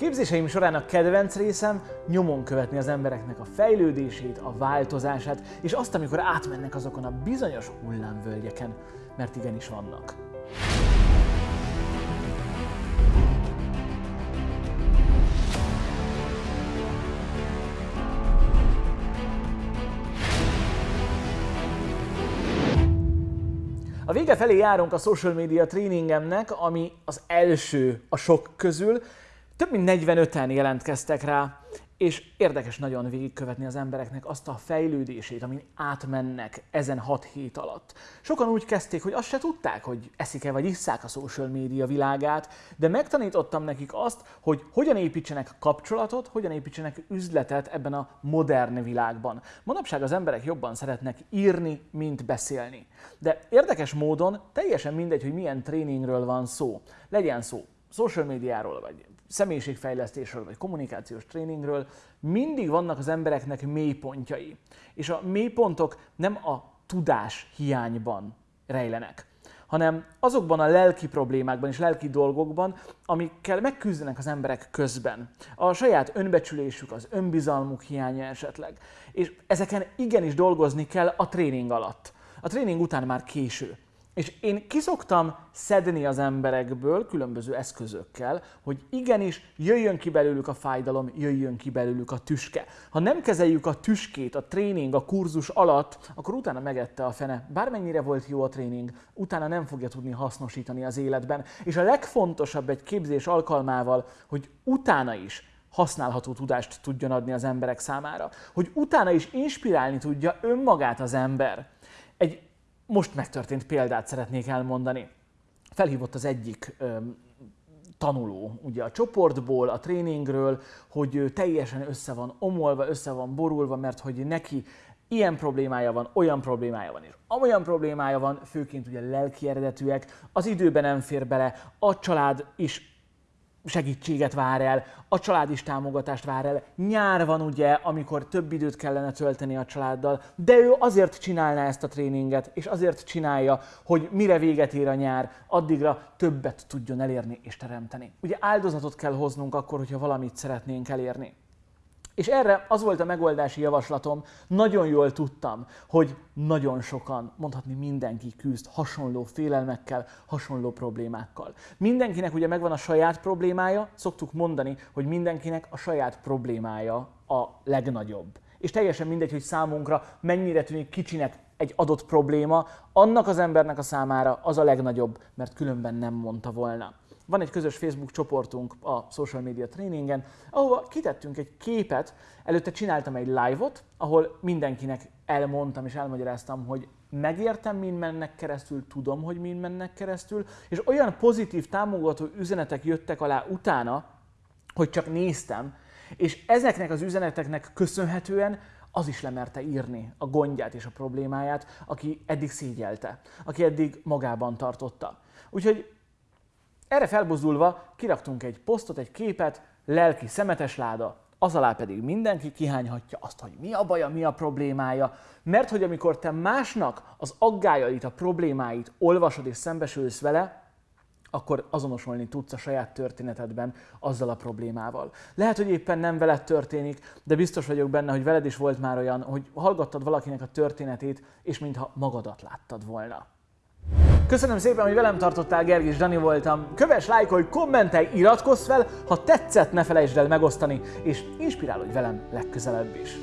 Képzéseim során a kedvenc részem nyomon követni az embereknek a fejlődését, a változását, és azt, amikor átmennek azokon a bizonyos hullámvölgyeken, mert igenis vannak. A vége felé járunk a social media tréningemnek, ami az első a sok közül. Több mint 45-en jelentkeztek rá, és érdekes nagyon végigkövetni az embereknek azt a fejlődését, amin átmennek ezen 6 hét alatt. Sokan úgy kezdték, hogy azt se tudták, hogy eszik-e vagy isszák a social média világát, de megtanítottam nekik azt, hogy hogyan építsenek kapcsolatot, hogyan építsenek üzletet ebben a modern világban. Manapság az emberek jobban szeretnek írni, mint beszélni. De érdekes módon teljesen mindegy, hogy milyen tréningről van szó. Legyen szó social médiáról, vagy személyiségfejlesztésről, vagy kommunikációs tréningről, mindig vannak az embereknek mélypontjai. És a mélypontok nem a tudás hiányban rejlenek, hanem azokban a lelki problémákban és lelki dolgokban, amikkel megküzdenek az emberek közben. A saját önbecsülésük, az önbizalmuk hiánya esetleg. És ezeken igenis dolgozni kell a tréning alatt. A tréning után már késő. És én kiszoktam szedni az emberekből különböző eszközökkel, hogy igenis jöjjön ki belőlük a fájdalom, jöjjön ki belőlük a tüske. Ha nem kezeljük a tüskét a tréning, a kurzus alatt, akkor utána megette a fene. Bármennyire volt jó a tréning, utána nem fogja tudni hasznosítani az életben. És a legfontosabb egy képzés alkalmával, hogy utána is használható tudást tudjon adni az emberek számára. Hogy utána is inspirálni tudja önmagát az ember. Egy most megtörtént példát szeretnék elmondani. Felhívott az egyik ö, tanuló ugye a csoportból, a tréningről, hogy teljesen össze van omolva, össze van borulva, mert hogy neki ilyen problémája van, olyan problémája van, és amolyan problémája van, főként ugye lelki eredetűek, az időben nem fér bele, a család is segítséget vár el, a család is támogatást vár el. Nyár van ugye, amikor több időt kellene tölteni a családdal, de ő azért csinálná ezt a tréninget, és azért csinálja, hogy mire véget ér a nyár, addigra többet tudjon elérni és teremteni. Ugye áldozatot kell hoznunk akkor, hogyha valamit szeretnénk elérni. És erre az volt a megoldási javaslatom, nagyon jól tudtam, hogy nagyon sokan, mondhatni mindenki küzd hasonló félelmekkel, hasonló problémákkal. Mindenkinek ugye megvan a saját problémája, szoktuk mondani, hogy mindenkinek a saját problémája a legnagyobb. És teljesen mindegy, hogy számunkra mennyire tűnik kicsinek egy adott probléma, annak az embernek a számára az a legnagyobb, mert különben nem mondta volna. Van egy közös Facebook csoportunk a Social Media Tréningen, ahova kitettünk egy képet, előtte csináltam egy live-ot, ahol mindenkinek elmondtam és elmagyaráztam, hogy megértem, mind mennek keresztül, tudom, hogy mind mennek keresztül, és olyan pozitív, támogató üzenetek jöttek alá utána, hogy csak néztem, és ezeknek az üzeneteknek köszönhetően az is lemerte írni a gondját és a problémáját, aki eddig szégyelte, aki eddig magában tartotta. Úgyhogy erre felbozulva kiraktunk egy posztot, egy képet, lelki szemetes láda, az alá pedig mindenki kihányhatja azt, hogy mi a baja, mi a problémája, mert hogy amikor te másnak az aggájait, a problémáit olvasod és szembesülsz vele, akkor azonosulni tudsz a saját történetedben azzal a problémával. Lehet, hogy éppen nem veled történik, de biztos vagyok benne, hogy veled is volt már olyan, hogy hallgattad valakinek a történetét, és mintha magadat láttad volna. Köszönöm szépen, hogy velem tartottál, Gergis Dani voltam. Kövess, lájkolj, kommentelj, iratkozz fel, ha tetszett, ne felejtsd el megosztani, és inspirálódj velem legközelebb is.